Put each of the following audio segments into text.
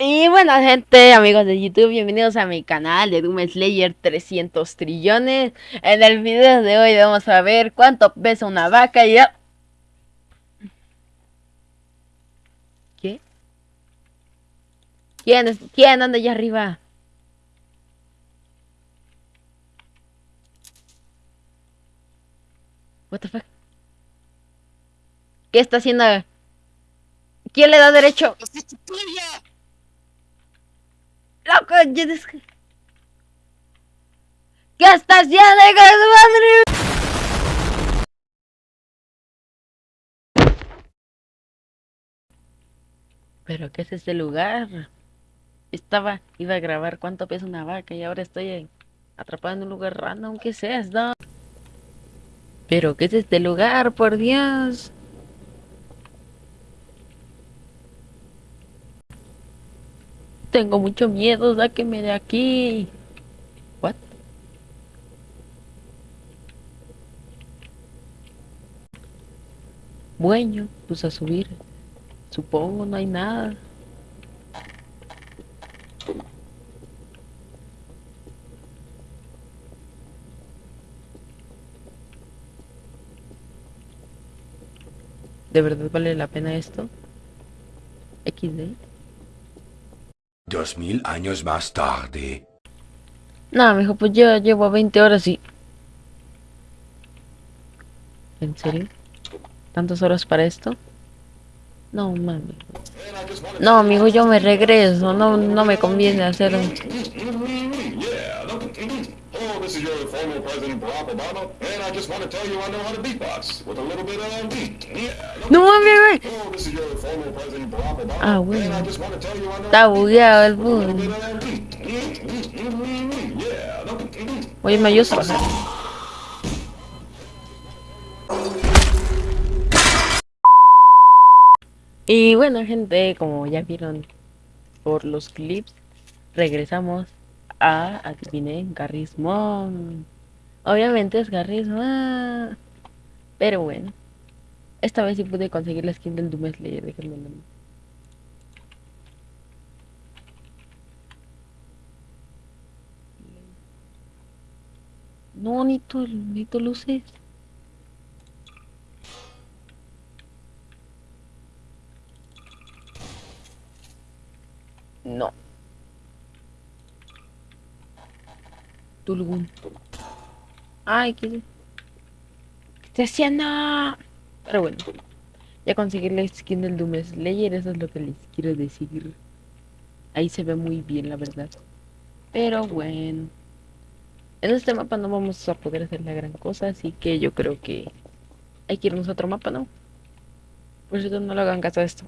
Y bueno gente, amigos de YouTube, bienvenidos a mi canal de Doom Slayer 300 trillones En el video de hoy vamos a ver cuánto pesa una vaca y. ¿Qué? ¿Quién, es? ¿Quién anda allá arriba? What the fuck? ¿Qué está haciendo? ¿Quién le da derecho? ¡Loco! ¿Qué estás haciendo, madre? ¿Pero qué es este lugar? Estaba, iba a grabar cuánto pesa una vaca y ahora estoy atrapado en un lugar random. ¿Qué es esto? ¿Pero qué es este lugar, por Dios? Tengo mucho miedo, sáqueme de aquí. What? Bueno, pues a subir. Supongo, no hay nada. ¿De verdad vale la pena esto? XD. Dos mil años más tarde. No, mijo, pues yo llevo 20 horas y... ¿En serio? ¿Tantas horas para esto? No, mami. No, amigo, yo me regreso. No, no me conviene hacer un... this is your former President Barack Obama, and I just want to tell you I know how to beatbox with a little bit of No mames, Oh, ah, bueno. I know Está bugueado el boom. Oye, me ayudas. Y bueno gente, como ya vieron por los clips, regresamos a, adiviné, Garrismon. Obviamente es Garrismon. Pero bueno. Esta vez sí pude conseguir la skin del Doom Slayer, déjenme No, Nito, Nito luces. No. Tulgun. Ay, ¿qué, ¿qué estoy haciendo? Pero bueno, ya conseguí la skin del Doom Slayer, eso es lo que les quiero decir. Ahí se ve muy bien, la verdad. Pero bueno. En este mapa no vamos a poder hacer la gran cosa, así que yo creo que hay que irnos a otro mapa, ¿no? Por cierto, no lo hagan caso a esto.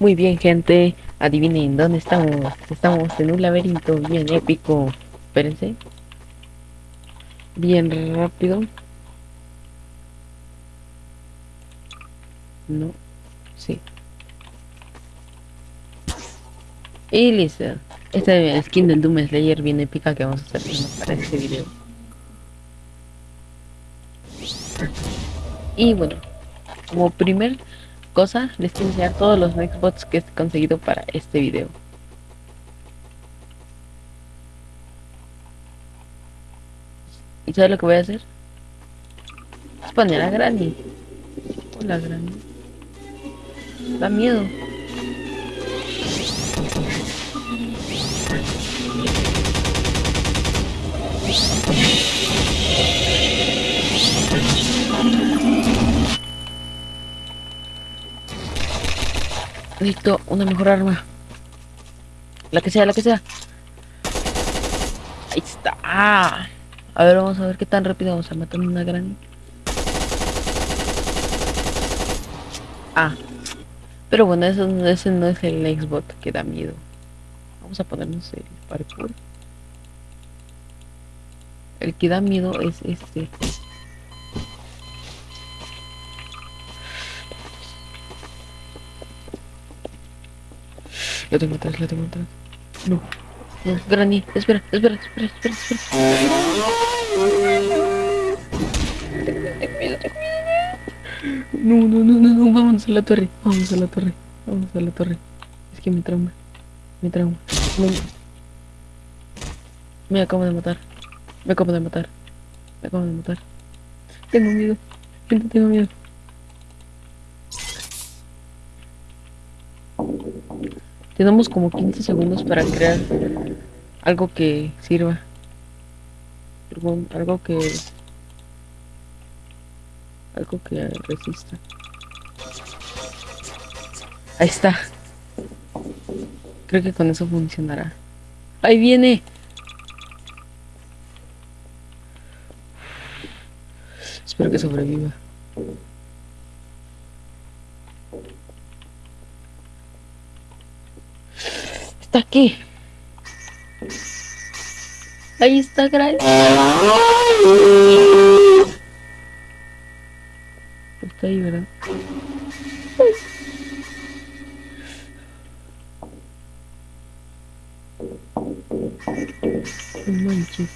Muy bien, gente. Adivinen dónde estamos. Estamos en un laberinto bien épico. Espérense. Bien rápido. No. Sí. Y listo. Esta skin del Doom Slayer bien épica que vamos a hacer para este video. Y bueno, como primer cosa, les quiero enseñar todos los Nextbots que he conseguido para este video. ¿Y sabes lo que voy a hacer? Es a Granny. Hola Granny. Da miedo. Necesito una mejor arma. La que sea, la que sea. Ahí está. A ver, vamos a ver qué tan rápido vamos a matar una gran. Ah. Pero bueno, eso, ese no es el Xbox que da miedo. Vamos a ponernos el parkour. El que da miedo es este. Lo tengo atrás, lo tengo atrás. No. No, Granny, espera, espera, espera, espera, espera. No, no, no, no, no, vámonos a la torre. Vamos a la torre. Vamos a la torre. Es que me trauma. Me trauma. Me acabo de matar. Me acabo de matar. Me acabo de matar. Tengo miedo. Gente, tengo miedo. Tenemos como 15 segundos para crear algo que sirva. Algo, que... Algo que resista. Ahí está. Creo que con eso funcionará. ¡Ahí viene! Espero que sobreviva. Está aquí. Ahí está, Gray. Está ahí, ¿verdad? No manches.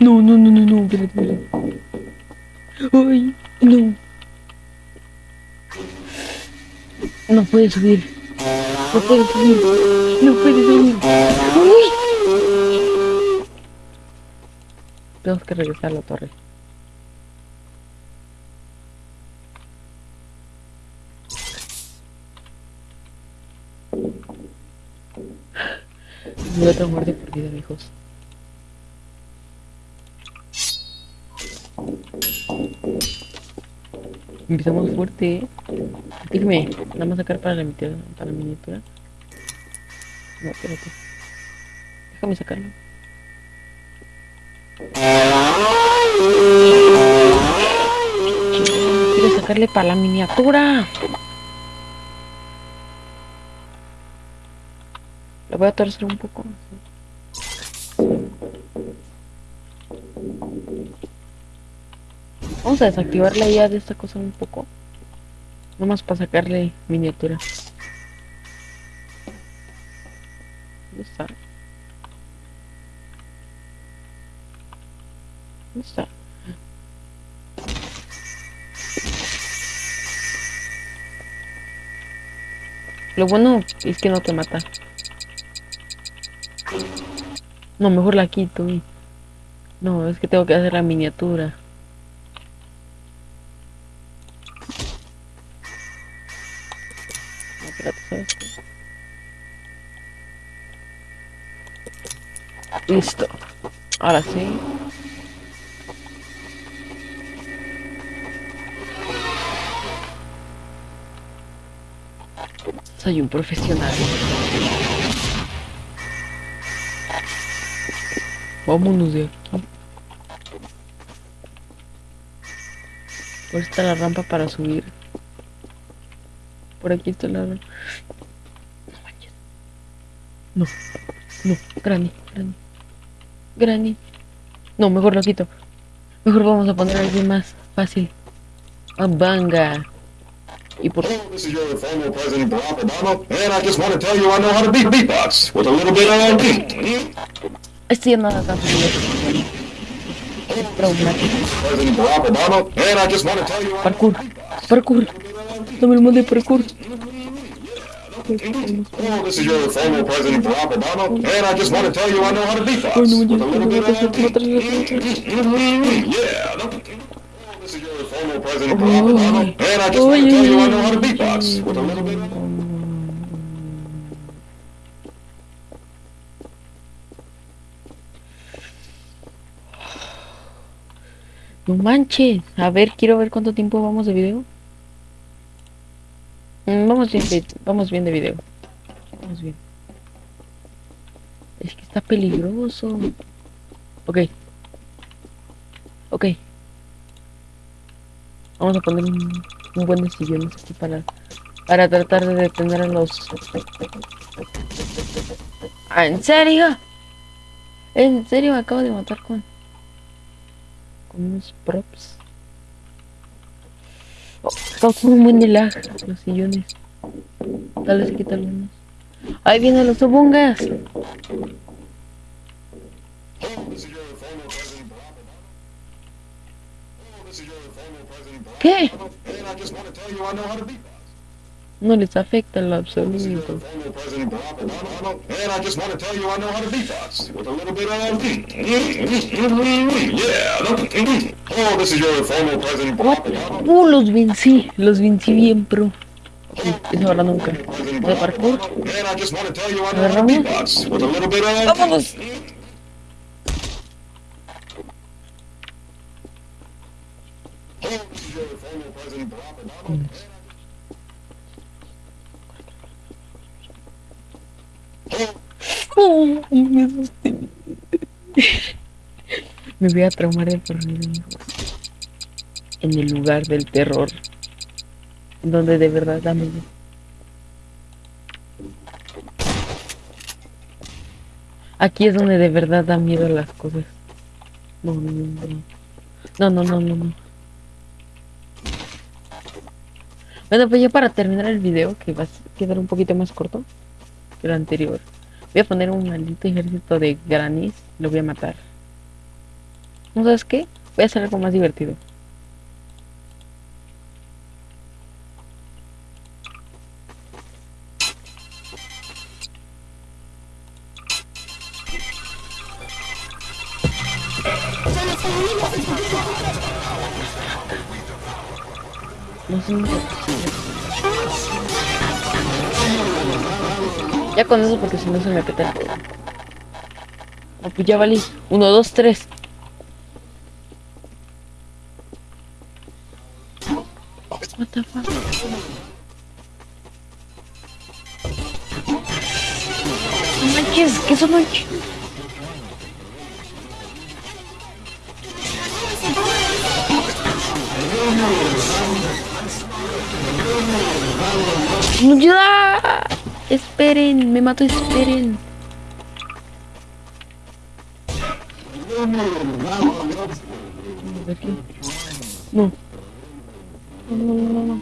No, no, no, no, no, espérate, espérate. Ay, no. No puede subir. No puede subir. No puede subir. Uy. Tenemos que regresar a la torre. Y otra muerte por vida, hijos. Empezamos fuerte, ¿eh? Dime, nada más sacar para la miniatura. Para la miniatura. No, espérate. Déjame sacarlo. Quiero sacarle para la miniatura. Lo voy a torcer un poco. Vamos a desactivar la IA de esta cosa un poco. Nomás para sacarle miniatura. ¿Dónde está? ¿Dónde está? Lo bueno es que no te mata. No, mejor la quito. No, es que tengo que hacer la miniatura. Listo. Ahora sí. Soy un profesional. Vámonos de aquí. Por está la rampa para subir. Por aquí está la. No manches. No, no, Granny, Granny. Granny. No, mejor lo quito. Mejor vamos a poner alguien más fácil. A Banga. Y por Hello, this is your former President Barack Obama, and I just want to tell you I know how to beat beatbox with a little bit of beat. Estoy en nada tan fácil. Es traumático. President Barack Obama, and I just want to tell you I know Parkour. Parkour. Dame el mod de parkour. This is your former President Barack Obama, and I just want to tell you I know how to beatbox Ay, no, with ya, a little bit ya, ya, of ya, ya, ya, ya, Yeah. Hello, this is your former President Barack Obama, Ay. and I just want to Ay, tell you I ay, know how to ay, beatbox ay, with a little bit of No manches. A ver, quiero ver cuánto tiempo vamos de video. Mm, Vamos bien, vamos bien de video. Vamos bien. Es que está peligroso. Ok. Ok. Vamos a poner un, un buen de sillones aquí para, para tratar de detener a los... Ah, ¿En serio? ¿En serio me acabo de matar con... con unos props? Oh, causa un buen los sillones. Tal vez se quitan algunos. Ahí vienen los Barack ¿Qué? No les afecta en lo absoluto. former President Barack Obama, and I just want to tell you I know how to beatbox with a little bit of yeah. Oh, this is your former President What? Barack Obama. Uh, los vencí. Los vencí bien, pro. Eso ahora nunca. De parkour. Obama, and I Me voy a traumar de por. En el lugar del terror. Donde de verdad da miedo. Aquí es donde de verdad da miedo las cosas. No, no, no. No, no, no, no, no. Bueno, pues ya para terminar el video, que va a quedar un poquito más corto que el anterior. Voy a poner un maldito ejército de granis. Lo voy a matar. ¿No sabes qué? Voy a hacer algo más divertido. Con eso porque si no se me peta pues ya valí. Uno, dos, tres. What the fuck? Manches, ¿qué son ocho? ¡No ayuda! Esperen, me mato, esperen. No. No,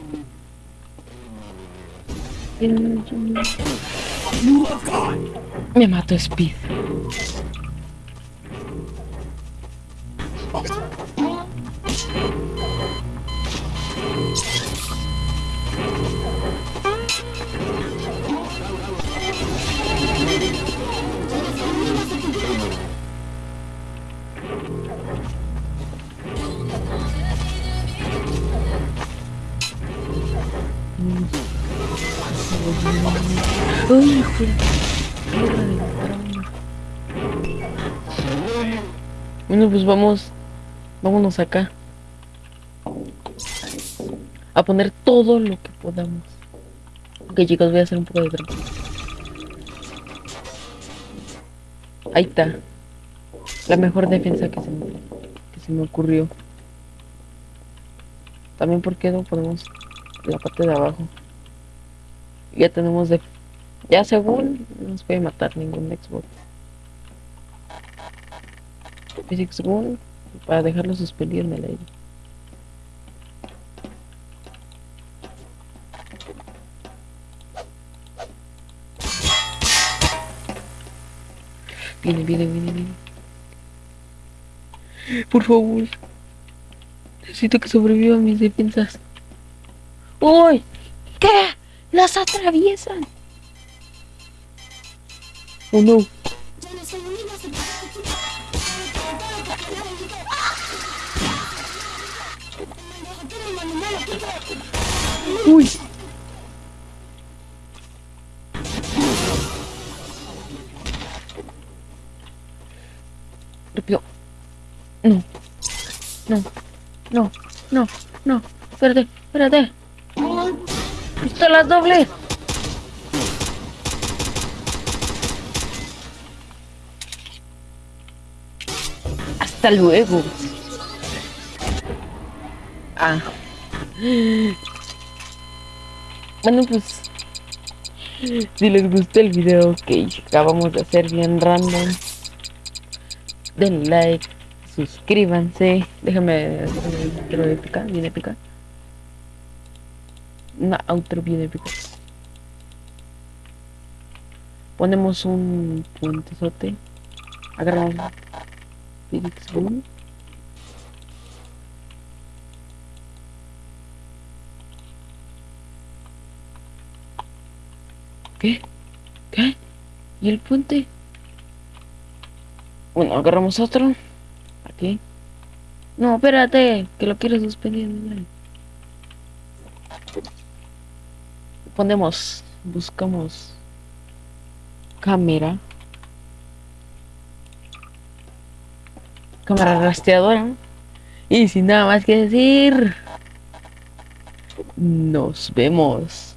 Me mato, Speed. Uy. Bueno, pues vamos. Vámonos acá. A poner todo lo que podamos. Ok, chicos, voy a hacer un poco de trampa. Ahí está. La mejor defensa que se me, que se me ocurrió. También porque no ponemos la parte de abajo. Ya tenemos de... Ya según no nos puede matar ningún Xbox. Physics Gun para dejarlo suspendido en el aire. Viene, viene, viene, viene. Por favor. Necesito que sobrevivan mis defensas. ¡Uy! ¿Qué? ¡Las atraviesan! Oh no. Uy. Rápido. No. No. No. No. No. Espérate. Espérate. Pistolas doble. Hasta luego. Ah. Bueno, pues. Si les gustó el video que acabamos de hacer bien random, den like, suscríbanse. Déjame intro épica, bien épica una outer view de. Ponemos un puentezote. Agarramos Phoenix Boom. ¿Qué? ¿Qué? ¿Y el puente? Bueno, agarramos otro. Aquí. No, espérate, que lo quiero suspender. Ponemos, buscamos cámara. Cámara rastreadora. Y sin nada más que decir, nos vemos.